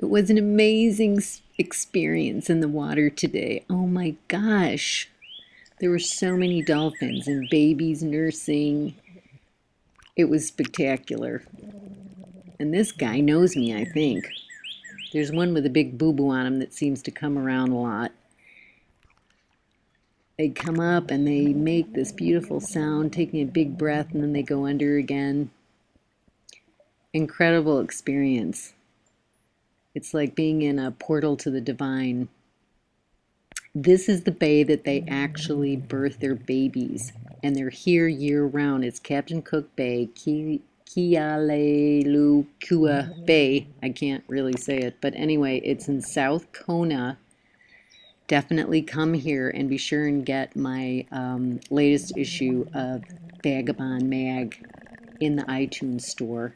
It was an amazing experience in the water today. Oh my gosh. There were so many dolphins and babies nursing. It was spectacular. And this guy knows me, I think. There's one with a big boo-boo on him that seems to come around a lot. They come up and they make this beautiful sound, taking a big breath, and then they go under again. Incredible experience. It's like being in a portal to the divine. This is the bay that they actually birth their babies, and they're here year round. It's Captain Cook Bay, Kealakekua Bay. I can't really say it, but anyway, it's in South Kona. Definitely come here and be sure and get my um, latest issue of Vagabond Mag in the iTunes store.